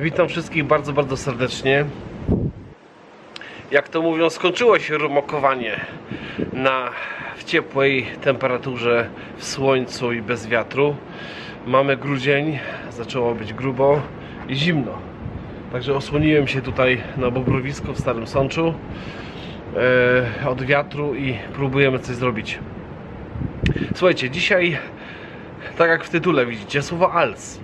Witam wszystkich bardzo, bardzo serdecznie. Jak to mówią, skończyło się rumokowanie na w ciepłej temperaturze, w słońcu i bez wiatru. Mamy grudzień, zaczęło być grubo i zimno. Także osłoniłem się tutaj na bobrowisku w Starym Sączu e, od wiatru i próbujemy coś zrobić. Słuchajcie, dzisiaj, tak jak w tytule widzicie, słowo als.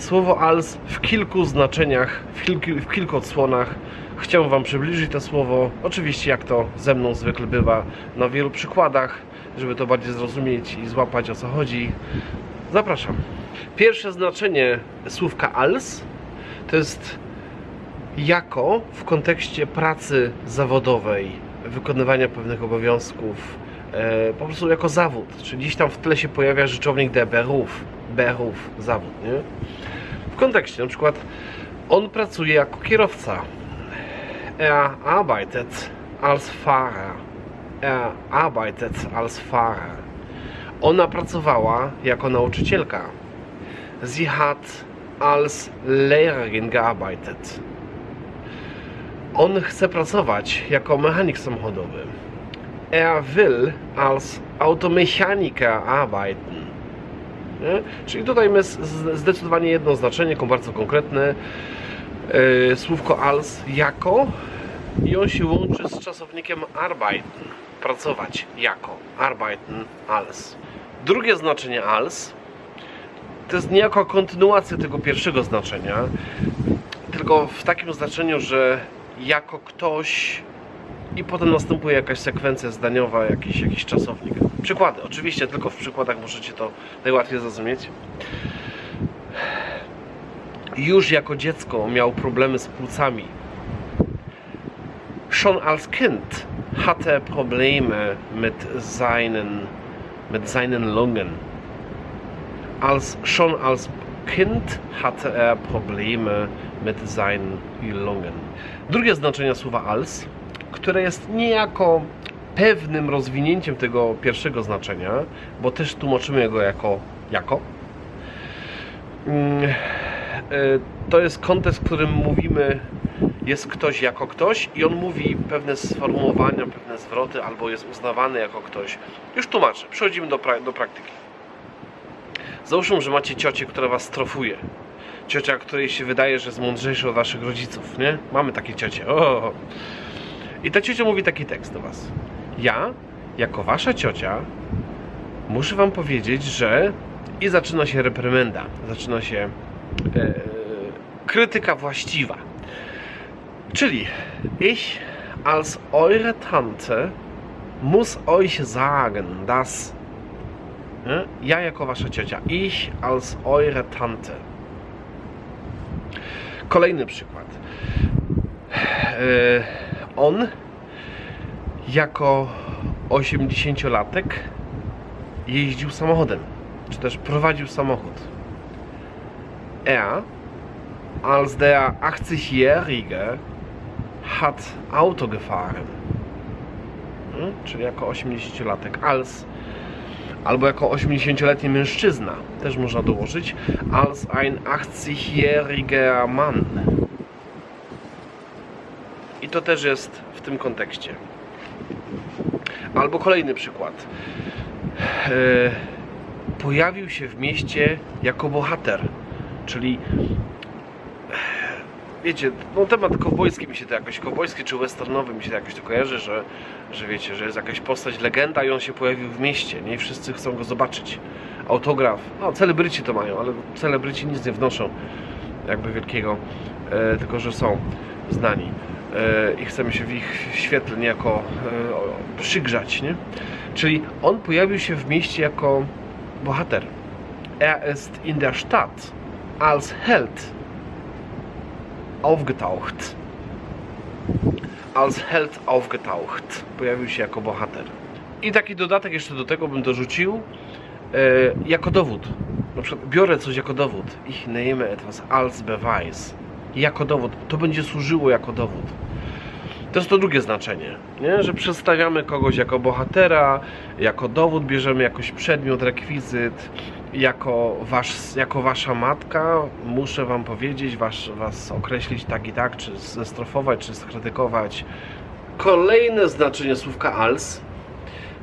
Słowo als w kilku znaczeniach, w kilku, w kilku odsłonach. Chciałbym Wam przybliżyć to słowo, oczywiście jak to ze mną zwykle bywa, na wielu przykładach, żeby to bardziej zrozumieć i złapać o co chodzi. Zapraszam. Pierwsze znaczenie słówka als to jest jako w kontekście pracy zawodowej, wykonywania pewnych obowiązków, e, po prostu jako zawód. Czyli gdzieś tam w tle się pojawia rzeczownik de beruf, beruf, zawód, nie? W kontekście, na przykład on pracuje jako kierowca. Er arbeitet als Fahrer. Er arbeitet als Fahrer. Ona pracowała jako nauczycielka. Sie hat als Lehrerin gearbeitet. On chce pracować jako mechanik samochodowy. Er will als Automechaniker arbeiten. Nie? Czyli tutaj z- zdecydowanie jedno znaczenie, bardzo konkretne. Yy, słówko als jako i on się łączy z czasownikiem arbeiten. Pracować jako. Arbeiten als. Drugie znaczenie als to jest niejako kontynuacja tego pierwszego znaczenia, tylko w takim znaczeniu, że jako ktoś i potem następuje jakaś sekwencja zdaniowa, jakiś, jakiś czasownik. Przykłady, oczywiście tylko w przykładach możecie to najłatwiej zrozumieć. Już jako dziecko miał problemy z płucami. Schon als Kind hatte Probleme mit seinen, mit seinen Lungen. Als, schon als Kind hatte er Probleme mit seinen Lungen. Drugie znaczenie słowa als, które jest niejako pewnym rozwinięciem tego pierwszego znaczenia, bo też tłumaczymy go jako jako. Mm, e, To jest kontekst, w którym mówimy jest ktoś jako ktoś i on mówi pewne sformułowania, pewne zwroty, albo jest uznawany jako ktoś. Już tłumaczę, przechodzimy do, pra- do praktyki. Załóżmy, że macie ciocię, która was strofuje. Ciocia, której się wydaje, że jest mądrzejsza od waszych rodziców, nie? Mamy takie ciocie. O! I ta ciocia mówi taki tekst do was. Ja, jako wasza ciocia, muszę wam powiedzieć, że... I zaczyna się reprymenda. Zaczyna się e, krytyka właściwa. Czyli ich als eure Tante muss euch sagen, dass nie? ja jako wasza ciocia, ich als eure Tante. Kolejny przykład. E, On jako 80-latek jeździł samochodem, czy też prowadził samochód. Er als der 80-Jährige hat Auto gefahren. Hmm? Czyli jako 80-latek. Als albo jako 80-letni mężczyzna też można dołożyć. Als ein 80-jähriger Mann. I to też jest w tym kontekście. Albo kolejny przykład. E, pojawił się w mieście jako bohater, czyli wiecie, no temat kowbojski mi się to jakoś, kowbojski czy westernowy mi się to jakoś to kojarzy, że, że wiecie, że jest jakaś postać, legenda i on się pojawił w mieście, nie I wszyscy chcą go zobaczyć. Autograf, no celebryci to mają, ale celebryci nic nie wnoszą jakby wielkiego, e, tylko że są znani e, i chcemy się w ich świetle niejako e, przygrzać, nie? Czyli on pojawił się w mieście jako bohater. Er ist in der Stadt als Held aufgetaucht. Als Held aufgetaucht. Pojawił się jako bohater. I taki dodatek jeszcze do tego bym dorzucił e, jako dowód. Na przykład biorę coś jako dowód. Ich nehme etwas als Beweis. Jako dowód. To będzie służyło jako dowód. To jest to drugie znaczenie, nie? że przedstawiamy kogoś jako bohatera, jako dowód bierzemy jakiś przedmiot, rekwizyt, jako, wasz, jako wasza matka. Muszę wam powiedzieć, was, was określić tak i tak, czy zestrofować, czy skrytykować. Kolejne znaczenie słówka als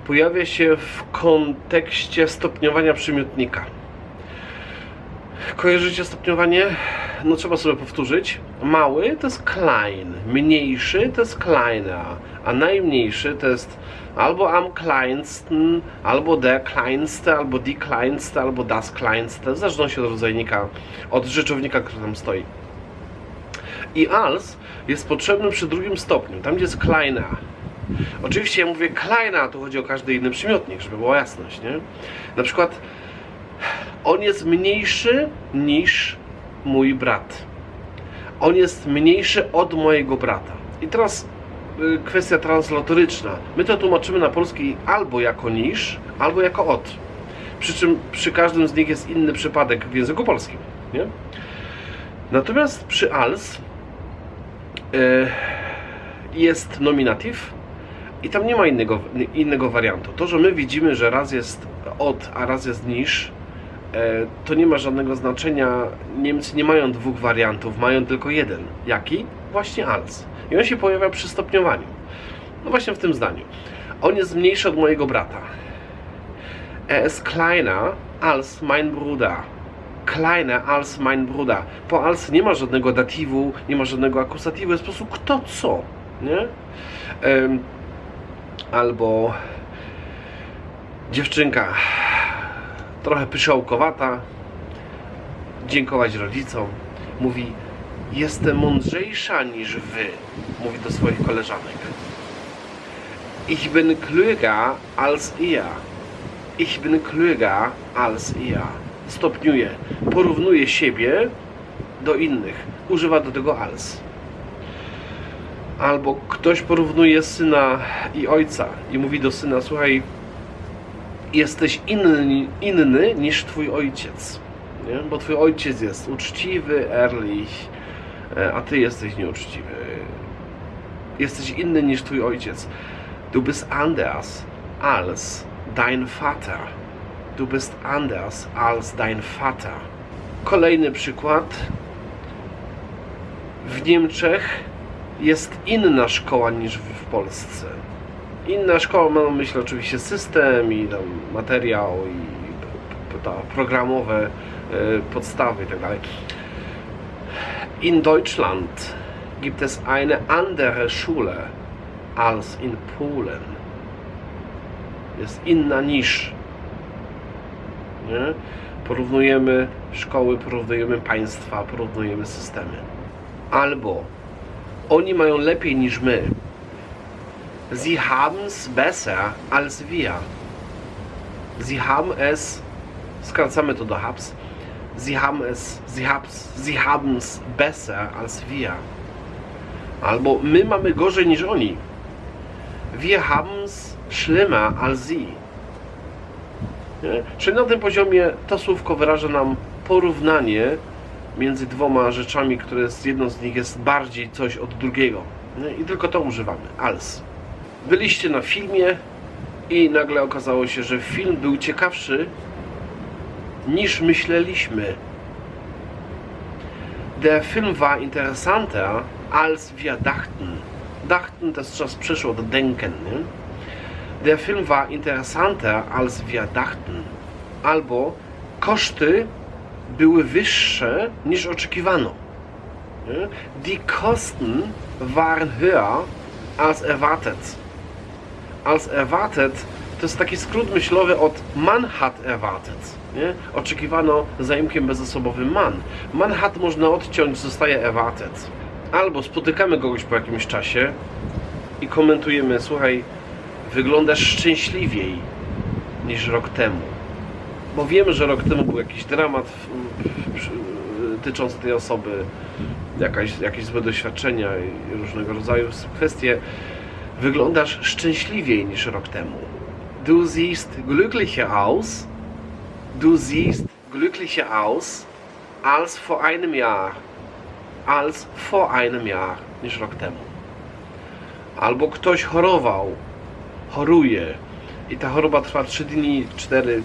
pojawia się w kontekście stopniowania przymiotnika. Kojarzycie stopniowanie? No trzeba sobie powtórzyć. Mały to jest klein, mniejszy to jest kleiner, a najmniejszy to jest albo am kleinsten, albo der kleinste, albo die kleinste, albo das kleinste, w zależności od rodzajnika, od rzeczownika, który tam stoi. I als jest potrzebny przy drugim stopniu, tam gdzie jest kleiner. Oczywiście ja mówię kleiner, tu chodzi o każdy inny przymiotnik, żeby była jasność, nie? Na przykład on jest mniejszy niż mój brat. On jest mniejszy od mojego brata. I teraz y, kwestia translatoryczna. My to tłumaczymy na polski albo jako niż, albo jako od. Przy czym przy każdym z nich jest inny przypadek w języku polskim. Nie? Natomiast przy als y, jest nominatyw i tam nie ma innego, innego wariantu. To, że my widzimy, że raz jest od, a raz jest niż, to nie ma żadnego znaczenia. Niemcy nie mają dwóch wariantów, mają tylko jeden. Jaki? Właśnie als. I on się pojawia przy stopniowaniu. No właśnie w tym zdaniu. On jest mniejszy od mojego brata. Er ist kleiner als mein Bruder. Kleiner als mein Bruder. Po als nie ma żadnego datywu, nie ma żadnego akusatywu, jest po prostu kto co. Nie? albo dziewczynka trochę pyszałkowata, dziękować rodzicom. Mówi, jestem mądrzejsza niż wy, mówi do swoich koleżanek. Ich bin klüger als ihr. Ich bin klüger als ihr. Stopniuje, porównuje siebie do innych. Używa do tego als. Albo ktoś porównuje syna i ojca i mówi do syna, słuchaj, jesteś inny, inny niż twój ojciec. Nie? Bo twój ojciec jest uczciwy, ehrlich, e, a ty jesteś nieuczciwy. Jesteś inny niż twój ojciec. Du bist anders als dein Vater. Du bist anders als dein Vater. Kolejny przykład. W Niemczech jest inna szkoła niż w Polsce. Inna szkoła ma na myśli oczywiście system i tam materiał i ta programowe e, podstawy itd. Tak in Deutschland gibt es eine andere Schule als in Polen. Jest inna niż. Nie? Porównujemy szkoły, porównujemy państwa, porównujemy systemy. Albo oni mają lepiej niż my, Sie haben es besser als wir. Sie haben es, skracamy to do habs, Sie haben es, sie hab's, sie haben es besser als wir. Albo my mamy gorzej niż oni. Wir haben es schlimmer als sie. Czyli na tym poziomie to słówko wyraża nam porównanie między dwoma rzeczami, które z jedną z nich jest bardziej coś od drugiego. I tylko to używamy. Als byliście na filmie i nagle okazało się, że film był ciekawszy niż myśleliśmy. Der Film war interessanter als wir dachten. Dachten to jest czas przyszło do denken. Nie? Der Film war interessanter als wir dachten. Albo koszty były wyższe niż oczekiwano. Die Kosten waren höher als erwartet als erwartet to jest taki skrót myślowy od man hat erwartet. Nie? Oczekiwano zaimkiem bezosobowym man. Man hat można odciąć, zostaje erwartet. Albo spotykamy kogoś po jakimś czasie i komentujemy, słuchaj, wyglądasz szczęśliwiej niż rok temu. Bo wiemy, że rok temu był jakiś dramat tyczący tej osoby, jakaś, jakieś złe doświadczenia i różnego rodzaju kwestie Wyglądasz szczęśliwiej niż rok temu. Du siehst glücklicher aus. Du siehst glücklicher aus als vor einem Jahr. Als vor einem Jahr niż rok temu. albo ktoś chorował, choruje i ta choroba trwa 3 dni, 4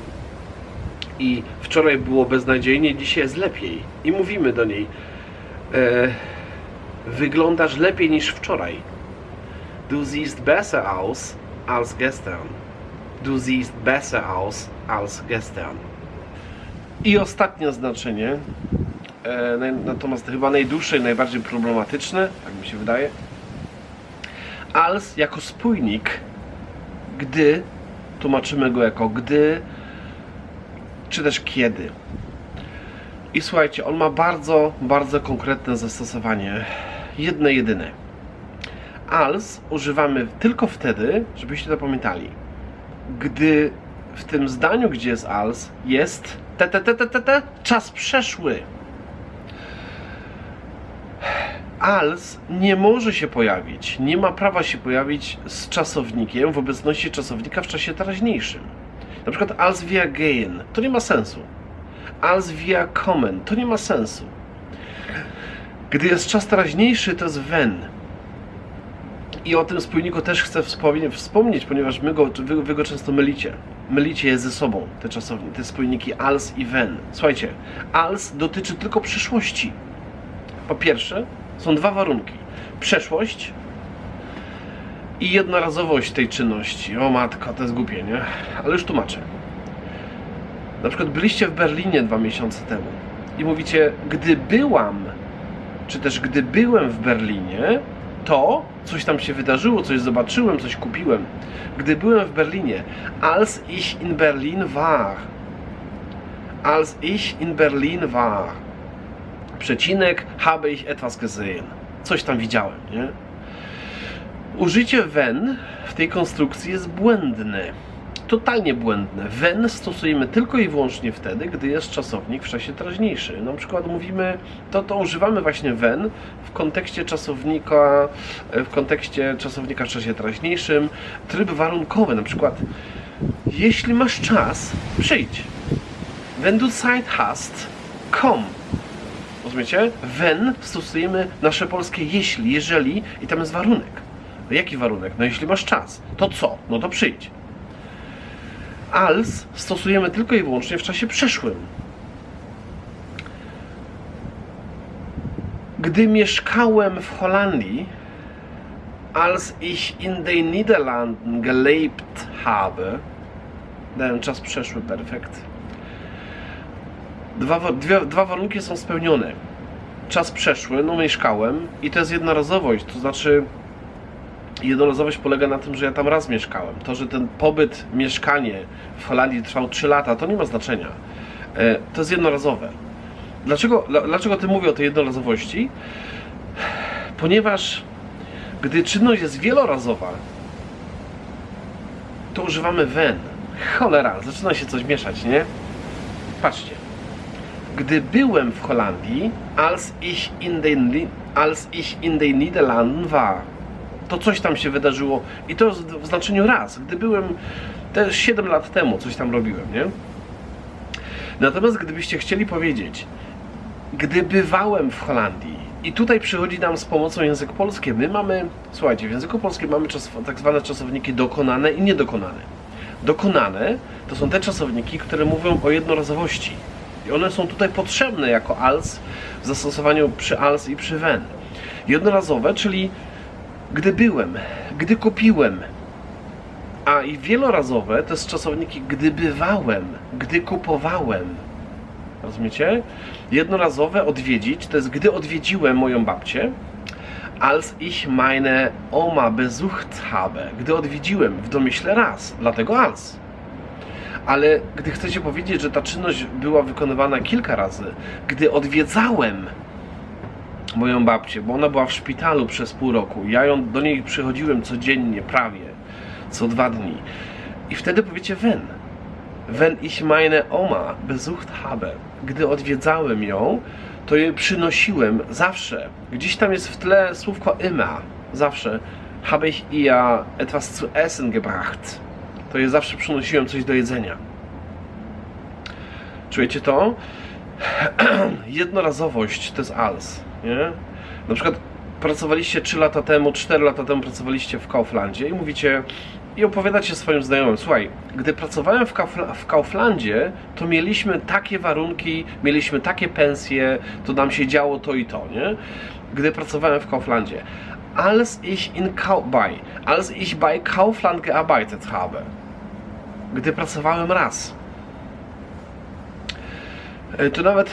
i wczoraj było beznadziejnie, dzisiaj jest lepiej i mówimy do niej e, wyglądasz lepiej niż wczoraj du siehst besser aus als gestern du siehst besser aus als gestern i ostatnie znaczenie e, natomiast chyba najdłuższe i najbardziej problematyczne tak mi się wydaje als jako spójnik gdy tłumaczymy go jako gdy czy też kiedy. I słuchajcie, on ma bardzo, bardzo konkretne zastosowanie. Jedne, jedyne. Als używamy tylko wtedy, żebyście to pamiętali, gdy w tym zdaniu, gdzie jest als, jest te, te, te, te, te, te czas przeszły. als nie może się pojawić, nie ma prawa się pojawić z czasownikiem w obecności czasownika w czasie teraźniejszym. Na przykład als wir gehen, to nie ma sensu. Als wir kommen, to nie ma sensu. Gdy jest czas teraźniejszy, to jest wenn. I o tym spójniku też chcę wspomnie- wspomnieć, ponieważ my go, wy, wy go często mylicie. Mylicie je ze sobą, te, czasowni, te spójniki als i wenn. Słuchajcie, als dotyczy tylko przyszłości. Po pierwsze, są dwa warunki. Przeszłość i jednorazowość tej czynności. O matko, to jest głupie, nie? Ale już tłumaczę. Na przykład byliście w Berlinie dwa miesiące temu i mówicie, gdy byłam, czy też gdy byłem w Berlinie, to coś tam się wydarzyło, coś zobaczyłem, coś kupiłem. Gdy byłem w Berlinie, als ich in Berlin war. Als ich in Berlin war przecinek, habe ich etwas gesehen. Coś tam widziałem, nie? Użycie when w tej konstrukcji jest błędne. Totalnie błędne. When stosujemy tylko i wyłącznie wtedy, gdy jest czasownik w czasie teraźniejszym. Na przykład mówimy, to, to używamy właśnie when w kontekście czasownika, w kontekście czasownika w czasie teraźniejszym. Tryb warunkowy, na przykład jeśli masz czas, przyjdź. Wenn du Zeit hast, komm. Rozumiecie? When stosujemy nasze polskie jeśli, jeżeli i tam jest warunek. Jaki warunek? No jeśli masz czas, to co? No to przyjdź. Als stosujemy tylko i wyłącznie w czasie przeszłym. Gdy mieszkałem w Holandii, als ich in den Niederlanden gelebt habe, dałem czas przeszły, perfekt. Dwa, wa- dwie, dwa warunki są spełnione. Czas przeszły, no mieszkałem i to jest jednorazowość, to znaczy jednorazowość polega na tym, że ja tam raz mieszkałem. To, że ten pobyt, mieszkanie w Holandii trwał 3 lata, to nie ma znaczenia. E, To jest jednorazowe. Dlaczego, dla- dlaczego ty mówię o tej jednorazowości? Ponieważ gdy czynność jest wielorazowa, to używamy when. Cholera, zaczyna się coś mieszać, nie? Patrzcie. Gdy byłem w Holandii, als ich in den, als ich in den Niederlanden war, to coś tam się wydarzyło i to w znaczeniu raz. Gdy byłem też 7 lat temu, coś tam robiłem, nie? Natomiast gdybyście chcieli powiedzieć, gdy bywałem w Holandii i tutaj przychodzi nam z pomocą język polski, my mamy, słuchajcie, w języku polskim mamy czas, tak zwane czasowniki dokonane i niedokonane. Dokonane to są te czasowniki, które mówią o jednorazowości. I one są tutaj potrzebne jako als w zastosowaniu przy als i przy when. Jednorazowe, czyli gdy byłem, gdy kupiłem. A i wielorazowe to jest czasowniki gdy bywałem, gdy kupowałem. Rozumiecie? Jednorazowe odwiedzić to jest gdy odwiedziłem moją babcię. Als ich meine Oma besucht habe. Gdy odwiedziłem w domyśle raz, dlatego als. Ale gdy chcecie powiedzieć, że ta czynność była wykonywana kilka razy, gdy odwiedzałem moją babcię, bo ona była w szpitalu przez pół roku. Ja ją, do niej przychodziłem codziennie, prawie, co dwa dni. I wtedy powiecie wenn. Wenn ich meine Oma besucht habe. Gdy odwiedzałem ją, to jej przynosiłem zawsze. Gdzieś tam jest w tle słówko immer. Zawsze. Habe ich ihr etwas zu essen gebracht. To jej zawsze przynosiłem coś do jedzenia. Czujecie to? Jednorazowość to jest als, nie? Na przykład pracowaliście 3 lata temu, 4 lata temu pracowaliście w Kauflandzie i mówicie i opowiadacie swoim znajomym, słuchaj, gdy pracowałem w, Kaufla, w Kauflandzie, to mieliśmy takie warunki, mieliśmy takie pensje, to nam się działo to i to, nie? Gdy pracowałem w Kauflandzie. Als ich in als ich bei Kaufland gearbeitet habe. Gdy pracowałem raz. E, Tu nawet,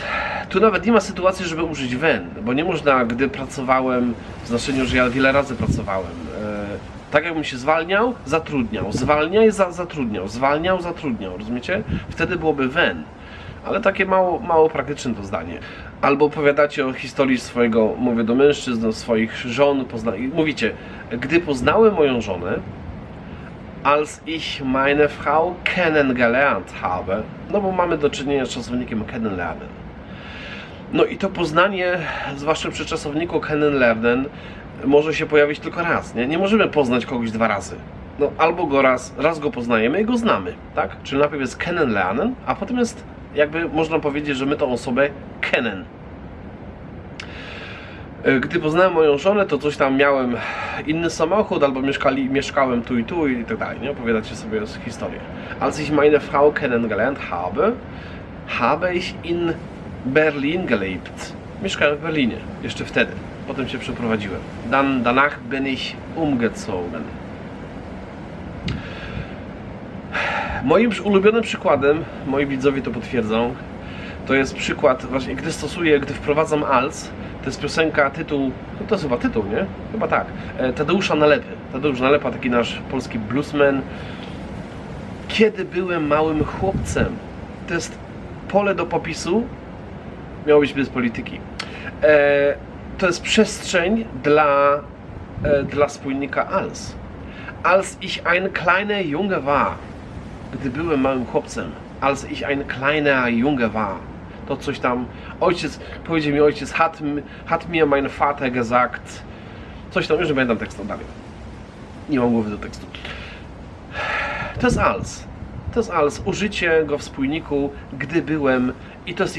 tu nawet nie ma sytuacji, żeby użyć when, bo nie można, gdy pracowałem, w znaczeniu, że ja wiele razy pracowałem. E, Tak jakbym się zwalniał, zatrudniał, zwalniaj, za, zatrudniał, zwalniał, zatrudniał, rozumiecie? Wtedy byłoby when. Ale takie mało, mało praktyczne to zdanie. Albo opowiadacie o historii swojego, mówię do mężczyzn, do swoich żon, pozna... mówicie, gdy poznałem moją żonę, als ich meine Frau kennengelernt habe. No bo mamy do czynienia z czasownikiem kennenlernen. No i to poznanie, zwłaszcza przy czasowniku kennenlernen, może się pojawić tylko raz. Nie, nie możemy poznać kogoś dwa razy. No, albo go raz, raz go poznajemy i go znamy, tak? Czyli najpierw jest kennenlernen, a potem jest, jakby można powiedzieć, że my tą osobę kennen. E, Gdy poznałem moją żonę, to coś tam miałem inny samochód, albo mieszkali, mieszkałem tu i tu i tak dalej, nie? Opowiadacie sobie historię. Als ich meine Frau kennengelernt habe, habe ich in Berlin gelebt. Mieszkałem w Berlinie, jeszcze wtedy. Potem się przeprowadziłem. Dann, danach bin ich umgezogen. Moim ulubionym przykładem, moi widzowie to potwierdzą, to jest przykład, właśnie gdy stosuję, gdy wprowadzam als, to jest piosenka, tytuł, no to jest chyba tytuł, nie? Chyba tak. E, Tadeusza Nalepy. Tadeusz Nalepa, taki nasz polski bluesman. Kiedy byłem małym chłopcem. To jest pole do popisu. Miało być bez polityki. E, to jest przestrzeń dla, e, dla spójnika als. Als ich ein kleiner Junge war. Gdy byłem małym chłopcem. Als ich ein kleiner Junge war to coś tam. Ojciec, powiedział mi ojciec, hat, hat mir mein Vater gesagt. Coś tam, już nie pamiętam tekstu dalej. Nie mam głowy do tekstu. To jest als. To jest als. Użycie go w spójniku, gdy byłem. I to jest,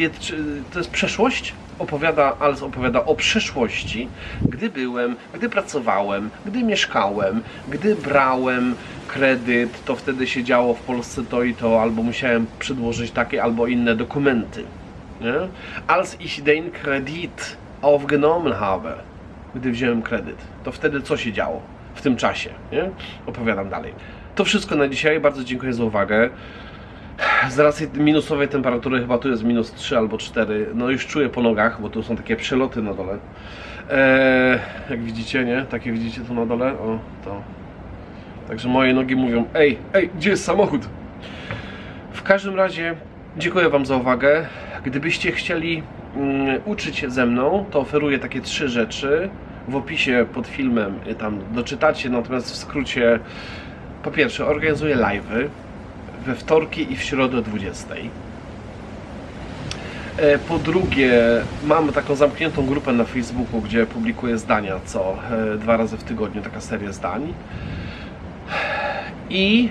to jest przeszłość. Opowiada, als opowiada o przeszłości. Gdy byłem, gdy pracowałem, gdy mieszkałem, gdy brałem kredyt, to wtedy się działo w Polsce to i to, albo musiałem przedłożyć takie albo inne dokumenty. Nie? Als ich den Kredit aufgenommen habe, gdy wziąłem kredyt, to wtedy co się działo w tym czasie? Nie? Opowiadam dalej. To wszystko na dzisiaj. Bardzo dziękuję za uwagę. Z racji minusowej temperatury, chyba tu jest minus 3 albo 4, no już czuję po nogach, bo tu są takie przeloty na dole. Eee, jak widzicie, nie? Takie widzicie tu na dole? O, to. Także moje nogi mówią, ej, ej, gdzie jest samochód? W każdym razie dziękuję Wam za uwagę. Gdybyście chcieli mm, uczyć się ze mną, to oferuję takie trzy rzeczy. W opisie pod filmem y, tam doczytacie, natomiast w skrócie po pierwsze organizuję live'y we wtorki i w środę o 20. E, Po drugie, mam taką zamkniętą grupę na Facebooku, gdzie publikuję zdania co e, dwa razy w tygodniu, taka seria zdań. I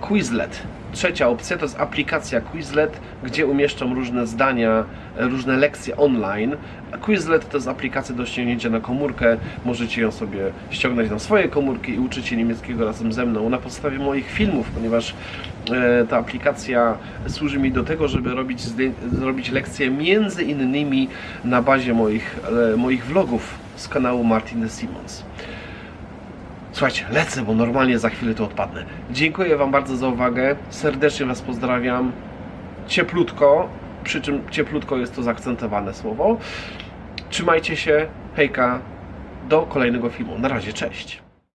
Quizlet. Trzecia opcja to jest aplikacja Quizlet, gdzie umieszczam różne zdania, różne lekcje online. Quizlet to jest aplikacja do ściągnięcia na komórkę. Możecie ją sobie ściągnąć na swoje komórki i uczyć się niemieckiego razem ze mną na podstawie moich filmów, ponieważ e, ta aplikacja służy mi do tego, żeby robić, lekcje między innymi na bazie moich, e, moich vlogów z kanału Martin de Simons. Słuchajcie, lecę, bo normalnie za chwilę tu odpadnę. Dziękuję Wam bardzo za uwagę. Serdecznie Was pozdrawiam. Cieplutko, przy czym cieplutko jest to zaakcentowane słowo. Trzymajcie się. Hejka. Do kolejnego filmu. Na razie, cześć.